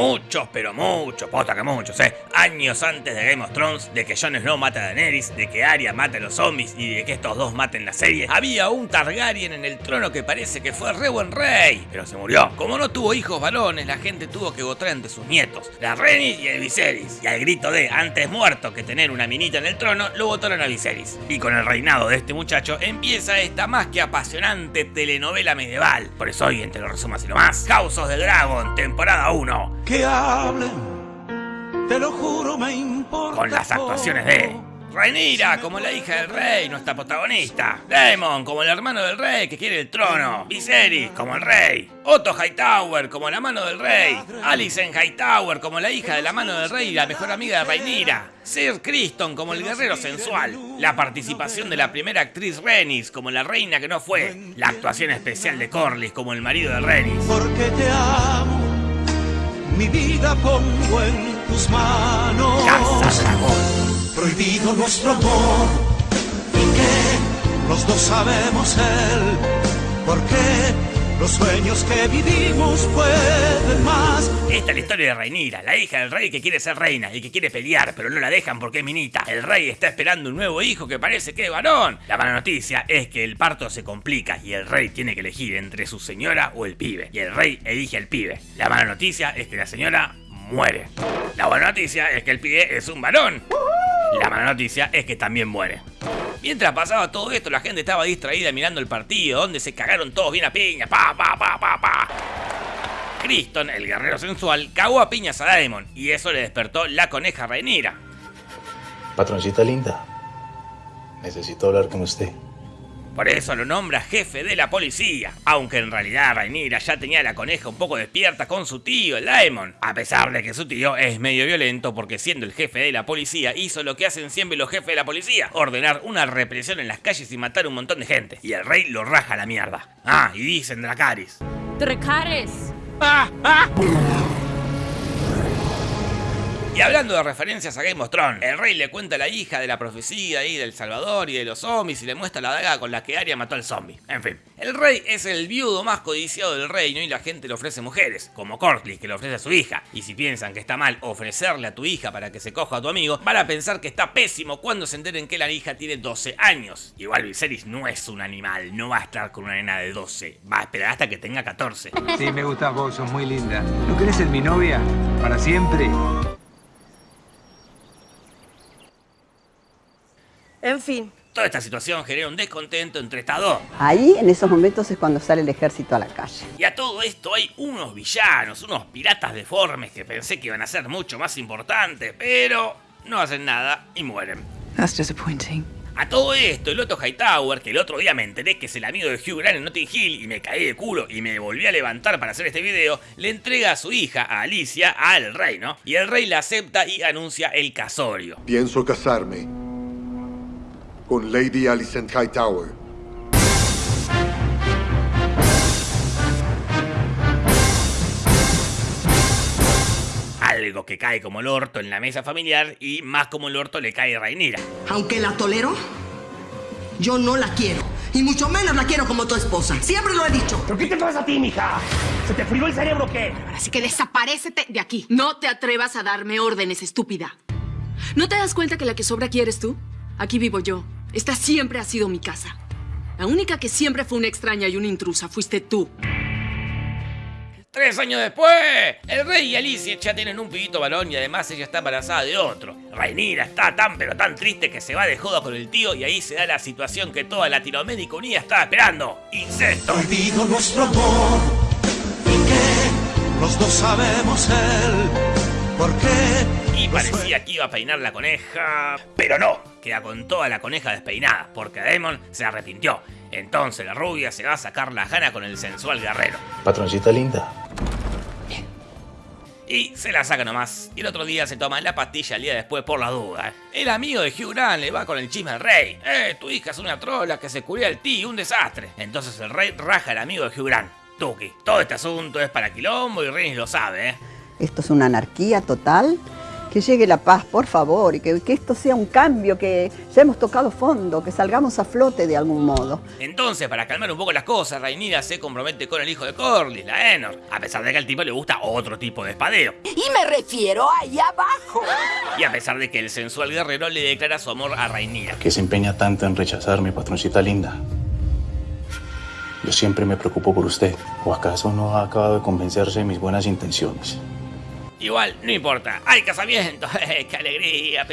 Muchos, pero muchos, posta que muchos, eh. Años antes de Game of Thrones, de que Jon Snow mate a Daenerys, de que Arya mate a los zombies y de que estos dos maten la serie, había un Targaryen en el trono que parece que fue re buen rey, pero se murió. Como no tuvo hijos varones, la gente tuvo que votar entre sus nietos, la Rhaenys y el Viserys. Y al grito de antes muerto que tener una minita en el trono, lo votaron a Viserys. Y con el reinado de este muchacho empieza esta más que apasionante telenovela medieval. Por eso hoy, entre los resumos y lo más, House of Dragon, temporada 1 que hablen, te lo juro me importa. con las actuaciones de Rhaenyra como la hija del rey, nuestra protagonista. Daemon como el hermano del rey que quiere el trono. Viserys como el rey. Otto Hightower como la mano del rey. Alicent Hightower como la hija de la mano del rey y la mejor amiga de Rhaenyra. Sir Criston como el guerrero sensual. La participación de la primera actriz Rhaenys como la reina que no fue. La actuación especial de Corlys como el marido de Rhaenys. Porque te amo, mi vida pongo en tus manos. Casa Dragón. Prohibido nuestro amor, y que los dos sabemos él. Porque los sueños que vivimos pueden más. Esta es la historia de Rhaenyra, la hija del rey que quiere ser reina y que quiere pelear, pero no la dejan porque es minita. El rey está esperando un nuevo hijo que parece que es varón. La mala noticia es que el parto se complica y el rey tiene que elegir entre su señora o el pibe. Y el rey elige al pibe. La mala noticia es que la señora muere. La buena noticia es que el pibe es un varón. La mala noticia es que también muere. Mientras pasaba todo esto, la gente estaba distraída mirando el partido, donde se cagaron todos bien a piña. Pa, pa, pa, pa, pa. Criston, el guerrero sensual, cagó a piñas a Daemon y eso le despertó la coneja Rhaenyra. Patroncita linda, necesito hablar con usted. Por eso lo nombra jefe de la policía, aunque en realidad Rhaenyra ya tenía la coneja un poco despierta con su tío, el Daemon, a pesar de que su tío es medio violento porque siendo el jefe de la policía hizo lo que hacen siempre los jefes de la policía, ordenar una represión en las calles y matar un montón de gente, y el rey lo raja a la mierda. Ah, y dicen Dracarys. Dracarys. Y hablando de referencias a Game of Thrones, el rey le cuenta a la hija de la profecía ahí del Salvador y de los zombies y le muestra la daga con la que Arya mató al zombie. En fin, el rey es el viudo más codiciado del reino y la gente le ofrece mujeres, como Corlys que le ofrece a su hija. Y si piensan que está mal ofrecerle a tu hija para que se coja a tu amigo, van a pensar que está pésimo cuando se enteren que la hija tiene 12 años. Igual Viserys no es un animal, no va a estar con una nena de 12, va a esperar hasta que tenga 14. Sí, me gustas vos, sos muy linda. ¿No querés ser mi novia? ¿Para siempre? En fin, Toda esta situación genera un descontento entre estas dos. Ahí, en esos momentos, es cuando sale el ejército a la calle. Y a todo esto hay unos villanos, unos piratas deformes que pensé que iban a ser mucho más importantes, pero no hacen nada y mueren. That's disappointing. A todo esto, el Otto Hightower, que el otro día me enteré que es el amigo de Hugh Grant en Notting Hill y me caí de culo y me volví a levantar para hacer este video, le entrega a su hija, a Alicia, al rey, ¿no? Y el rey la acepta y anuncia el casorio. Pienso casarme con Lady Alicent Hightower. Algo que cae como el orto en la mesa familiar y más como el orto le cae a Rhaenyra. Aunque la tolero, yo no la quiero. Y mucho menos la quiero como tu esposa. Siempre lo he dicho. ¿Pero qué te pasa a ti, mija? ¿Se te frío el cerebro o qué? Así que desaparécete de aquí. No te atrevas a darme órdenes, estúpida. ¿No te das cuenta que la que sobra aquí eres tú? Aquí vivo yo. Esta siempre ha sido mi casa. La única que siempre fue una extraña y una intrusa fuiste tú. Tres años después, el rey y Alicia ya tienen un pibito varón y además ella está embarazada de otro. Rhaenyra está tan pero tan triste que se va de joda con el tío y ahí se da la situación que toda Latinoamérica Unida estaba esperando. ¡Incesto! Prohibido nuestro amor, y que los dos sabemos él. Porque Y parecía que iba a peinar la coneja, pero no, queda con toda la coneja despeinada, porque Daemon se arrepintió. Entonces la rubia se va a sacar la gana con el sensual guerrero. Patroncita linda, Y se la saca nomás. Y el otro día se toma la pastilla el día después por la duda. El amigo de Hugh Grant le va con el chisme al rey. Eh, tu hija es una trola que se curía el tío, un desastre. Entonces el rey raja al amigo de Hugh Grant. Tuki. Todo este asunto es para quilombo y Rhaenys lo sabe, ¿eh? Esto es una anarquía total Que llegue la paz, por favor, y que, que esto sea un cambio, que ya hemos tocado fondo, que salgamos a flote de algún modo. Entonces, para calmar un poco las cosas, Rhaenyra se compromete con el hijo de Corlys, la Enor, a pesar de que al tipo le gusta otro tipo de espadeo. Y me refiero ahí abajo. Y a pesar de que el sensual guerrero le declara su amor a Rhaenyra. ¿Qué se empeña tanto en rechazarme, patroncita linda? Yo siempre me preocupo por usted. ¿O acaso no ha acabado de convencerse de mis buenas intenciones? Igual, no importa, hay casamiento, ¡qué alegría!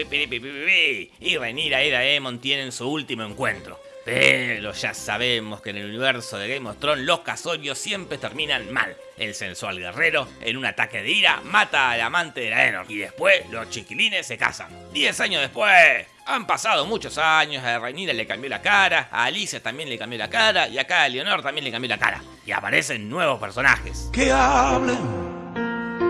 Y Rhaenyra y Daemon tienen su último encuentro. Pero ya sabemos que en el universo de Game of Thrones los casorios siempre terminan mal. El sensual guerrero, en un ataque de ira, mata al amante de la Enor. Y después los chiquilines se casan. Diez años después, han pasado muchos años, a Rhaenyra le cambió la cara, a Alicia también le cambió la cara, y acá a Leonor también le cambió la cara. Y aparecen nuevos personajes. Que hablen,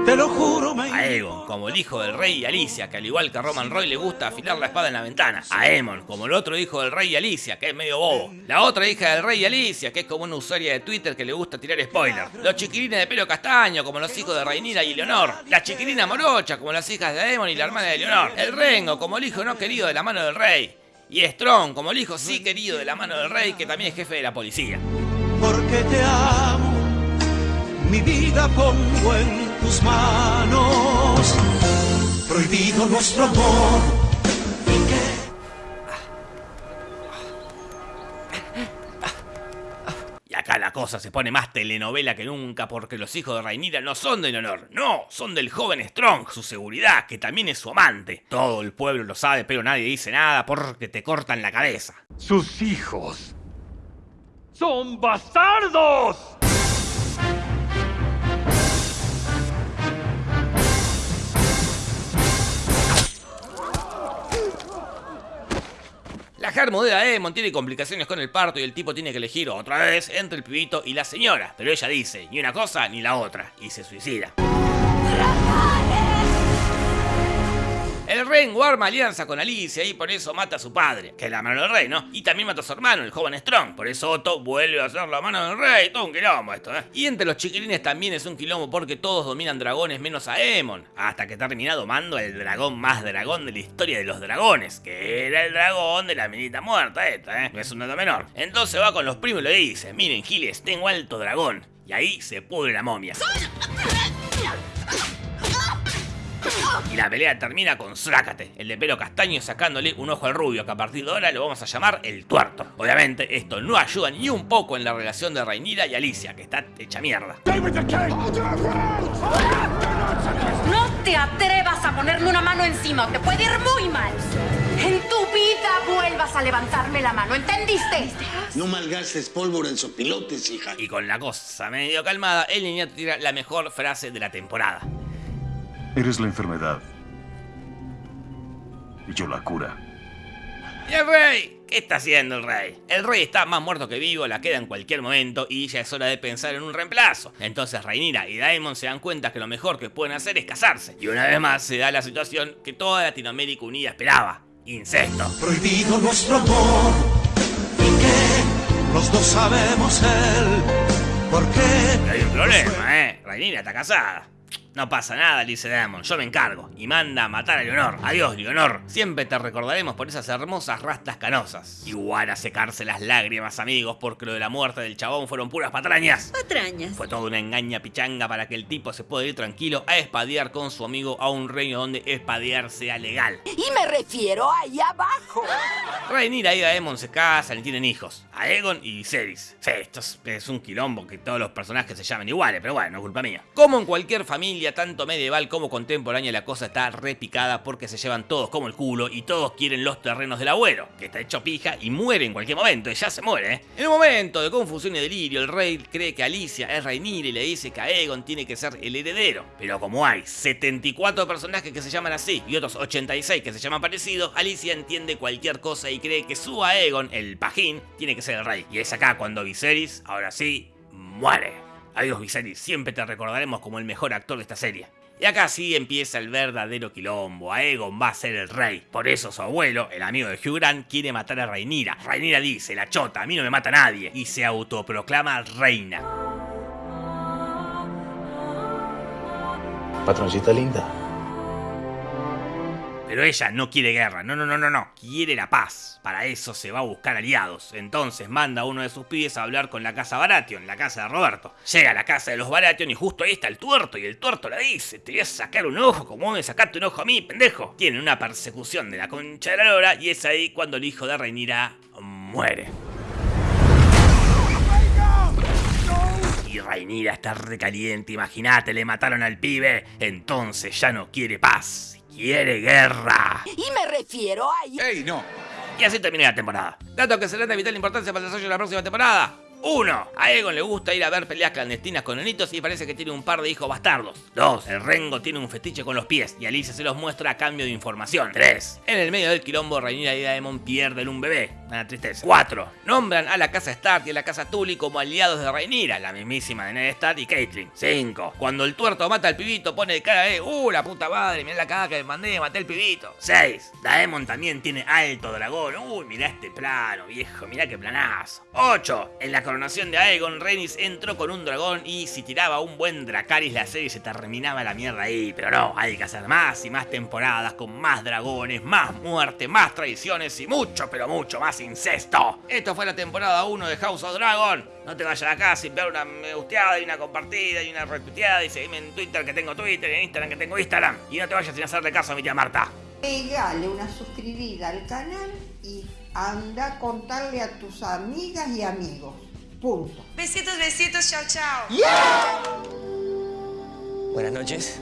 te lo juro, me... A Egon, como el hijo del rey y Alicia, que al igual que a Roman Roy le gusta afilar la espada en la ventana. A Emon, como el otro hijo del rey y Alicia, que es medio bobo. La otra hija del rey y Alicia, que es como una usuaria de Twitter que le gusta tirar spoilers. Los chiquilines de pelo castaño, como los hijos de Rhaenyra y Leonor. La chiquilina morocha, como las hijas de Aemon y la hermana de Leonor. El Rengo, como el hijo no querido de la mano del rey. Y Strong, como el hijo sí querido de la mano del rey, que también es jefe de la policía. Porque te amo, mi vida pongo en tus manos. Prohibido nuestro amor. ¿Y acá la cosa se pone más telenovela que nunca porque los hijos de Rhaenyra no son de Leonor, no, son del joven Strong, su seguridad, que también es su amante. Todo el pueblo lo sabe, pero nadie dice nada porque te cortan la cabeza. Sus hijos son bastardos. La germo de Daemon tiene complicaciones con el parto y el tipo tiene que elegir otra vez entre el pibito y la señora. Pero ella dice, ni una cosa ni la otra, y se suicida. El rey arma alianza con Alicia y por eso mata a su padre, que es la mano del rey, ¿no? Y también mata a su hermano, el joven Strong. Por eso Otto vuelve a ser la mano del rey. Todo un quilombo esto, ¿eh? Y entre los chiquilines también es un quilombo porque todos dominan dragones menos a Aemon. Hasta que termina domando el dragón más dragón de la historia de los dragones, que era el dragón de la minita muerta esta, ¿eh? No es un dato menor. Entonces va con los primos y le dice, miren Giles, tengo alto dragón. Y ahí se pudre la momia. Y la pelea termina con Zrácate, el de pelo castaño sacándole un ojo al rubio, que a partir de ahora lo vamos a llamar el tuerto. Obviamente, esto no ayuda ni un poco en la relación de Rhaenyra y Alicia, que está hecha mierda. No te atrevas a ponerme una mano encima te puede ir muy mal. En tu vida vuelvas a levantarme la mano, ¿entendiste? No malgastes pólvora en sopilotes, hija. Y con la cosa medio calmada, el niñato tira la mejor frase de la temporada. Eres la enfermedad. Y yo la cura. ¿Y el rey? ¿Qué está haciendo el rey? El rey está más muerto que vivo, la queda en cualquier momento y ya es hora de pensar en un reemplazo. Entonces Rhaenyra y Daemon se dan cuenta que lo mejor que pueden hacer es casarse. Y una vez más se da la situación que toda Latinoamérica unida esperaba. Incesto. Prohibido nuestro amor. ¿Y qué? Los dos sabemos él. ¿Por qué? Pero hay un problema, ¿eh? Rhaenyra está casada. No pasa nada, dice Damon, yo me encargo. Y manda a matar a Leonor. Adiós, Leonor. Siempre te recordaremos por esas hermosas rastas canosas. Igual a secarse las lágrimas, amigos, porque lo de la muerte del chabón fueron puras patrañas. Patrañas. Fue toda una engaña pichanga para que el tipo se pueda ir tranquilo a espadear con su amigo a un reino donde espadear sea legal. Y me refiero ahí abajo. Rhaenyra y Daemon se casan y tienen hijos. Aegon y Viserys. Sí, esto es, es un quilombo que todos los personajes se llamen iguales, pero bueno, no es culpa mía. Como en cualquier familia, tanto medieval como contemporánea, la cosa está repicada porque se llevan todos como el culo y todos quieren los terrenos del abuelo, que está hecho pija y muere en cualquier momento, y ya se muere, ¿eh? En un momento de confusión y delirio, el rey cree que Alicia es Rhaenyra y le dice que Aegon tiene que ser el heredero. Pero como hay 74 personajes que se llaman así y otros 86 que se llaman parecidos, Alicia entiende cualquier cosa y cree que su Aegon, el pajín, tiene que ser el rey. Y es acá cuando Viserys, ahora sí, muere. Adiós Viserys, siempre te recordaremos como el mejor actor de esta serie. Y acá sí empieza el verdadero quilombo. Aegon va a ser el rey. Por eso su abuelo, el amigo de Hugh Grant, quiere matar a Rhaenyra. Rhaenyra dice, la chota, a mí no me mata nadie. Y se autoproclama reina. Patroncita linda, Pero ella no quiere guerra, no, no, no, no, no, quiere la paz. Para eso se va a buscar aliados. Entonces manda a uno de sus pibes a hablar con la casa Baratheon, la casa de Roberto. Llega a la casa de los Baratheon y justo ahí está el tuerto y el tuerto le dice, te voy a sacar un ojo, como me sacaste un ojo a mí, pendejo. Tienen una persecución de la concha de la lora y es ahí cuando el hijo de Reinira muere. Y Rhaenyra está recaliente, imagínate, le mataron al pibe. Entonces ya no quiere paz, quiere guerra. Y me refiero a... ¡Ey, no! Y así termina la temporada. Datos que serán de vital importancia para el desarrollo de la próxima temporada. 1. A Egon le gusta ir a ver peleas clandestinas con enitos y parece que tiene un par de hijos bastardos. 2. El Rengo tiene un fetiche con los pies y Alicia se los muestra a cambio de información. 3. En el medio del quilombo, Rhaenyra y Daemon pierden un bebé. Una tristeza. 4. Nombran a la casa Stark y a la casa Tully como aliados de Rhaenyra, la mismísima de Ned Stark y Caitlyn. 5. Cuando el tuerto mata al pibito, pone de cara de ¡Uh, la puta madre! Mirá la caga que me mandé, maté al pibito. 6. Daemon también tiene alto dragón. ¡Uy, mirá este plano, viejo! Mirá qué planazo. 8. En la coronación de Aegon, Rhaenys entró con un dragón y si tiraba un buen Dracaris la serie se terminaba la mierda ahí. Pero no, hay que hacer más y más temporadas con más dragones, más muerte, más traiciones y mucho, pero mucho más incesto. Esto fue la temporada 1 de House of Dragon. No te vayas acá sin ver una me gusteada y una compartida y una retuiteada y seguime en Twitter que tengo Twitter y en Instagram que tengo Instagram. Y no te vayas sin hacerle caso a mi tía Marta. Pegale una suscribida al canal y anda a contarle a tus amigas y amigos. Punto. Besitos, besitos, chao, chao. Buenas noches.